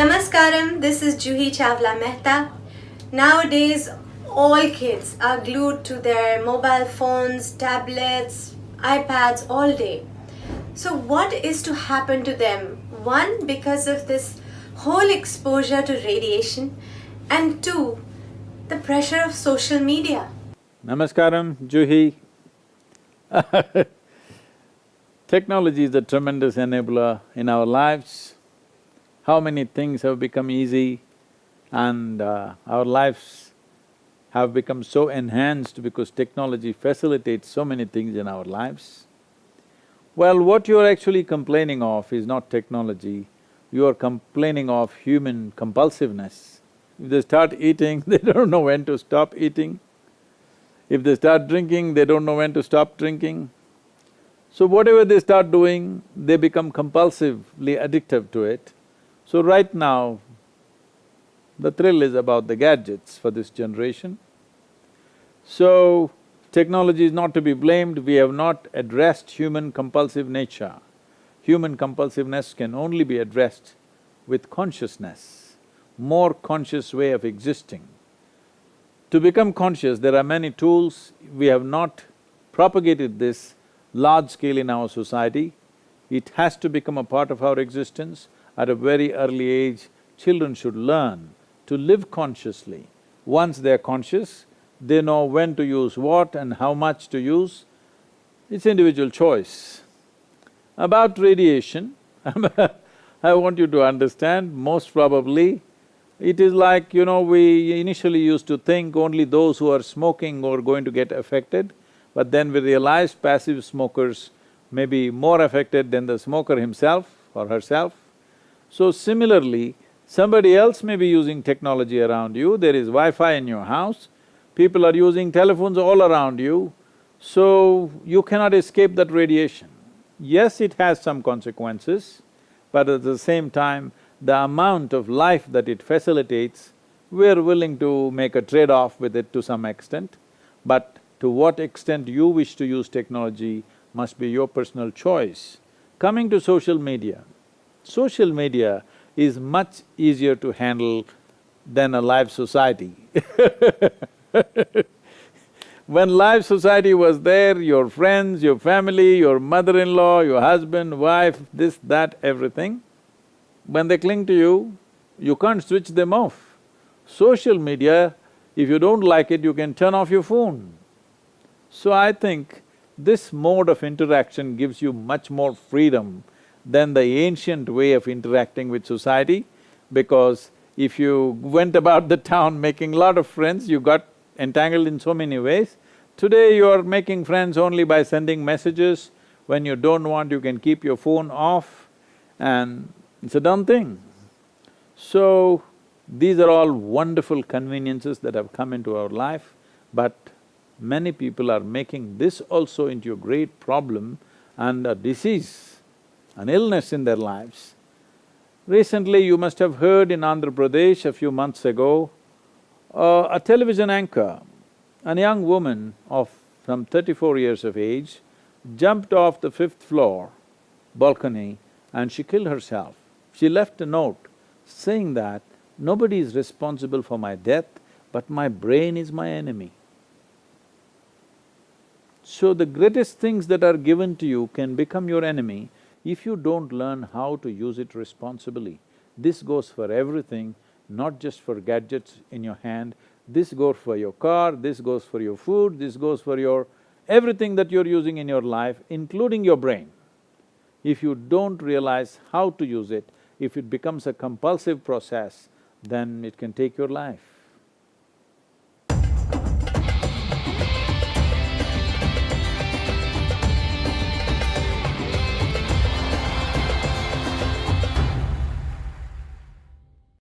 Namaskaram, this is Juhi Chawla Mehta. Nowadays, all kids are glued to their mobile phones, tablets, iPads all day. So, what is to happen to them? One, because of this whole exposure to radiation, and two, the pressure of social media. Namaskaram, Juhi. Technology is a tremendous enabler in our lives. How many things have become easy and uh, our lives have become so enhanced because technology facilitates so many things in our lives. Well, what you're actually complaining of is not technology, you are complaining of human compulsiveness. If they start eating, they don't know when to stop eating. If they start drinking, they don't know when to stop drinking. So whatever they start doing, they become compulsively addictive to it. So right now, the thrill is about the gadgets for this generation. So, technology is not to be blamed, we have not addressed human compulsive nature. Human compulsiveness can only be addressed with consciousness, more conscious way of existing. To become conscious, there are many tools, we have not propagated this large scale in our society. It has to become a part of our existence at a very early age, children should learn to live consciously. Once they're conscious, they know when to use what and how much to use. It's individual choice. About radiation, I want you to understand, most probably, it is like, you know, we initially used to think only those who are smoking are going to get affected, but then we realized passive smokers may be more affected than the smoker himself or herself. So similarly, somebody else may be using technology around you, there is Wi-Fi in your house, people are using telephones all around you, so you cannot escape that radiation. Yes, it has some consequences, but at the same time, the amount of life that it facilitates, we're willing to make a trade-off with it to some extent, but to what extent you wish to use technology must be your personal choice. Coming to social media, social media is much easier to handle than a live society When live society was there, your friends, your family, your mother-in-law, your husband, wife, this, that, everything, when they cling to you, you can't switch them off. Social media, if you don't like it, you can turn off your phone. So I think this mode of interaction gives you much more freedom than the ancient way of interacting with society because if you went about the town making a lot of friends, you got entangled in so many ways. Today you are making friends only by sending messages, when you don't want you can keep your phone off and it's a done thing. So, these are all wonderful conveniences that have come into our life, but many people are making this also into a great problem and a disease an illness in their lives. Recently, you must have heard in Andhra Pradesh a few months ago, uh, a television anchor, a young woman of some thirty-four years of age, jumped off the fifth floor balcony and she killed herself. She left a note saying that, nobody is responsible for my death, but my brain is my enemy. So the greatest things that are given to you can become your enemy if you don't learn how to use it responsibly, this goes for everything, not just for gadgets in your hand, this goes for your car, this goes for your food, this goes for your… everything that you're using in your life, including your brain. If you don't realize how to use it, if it becomes a compulsive process, then it can take your life.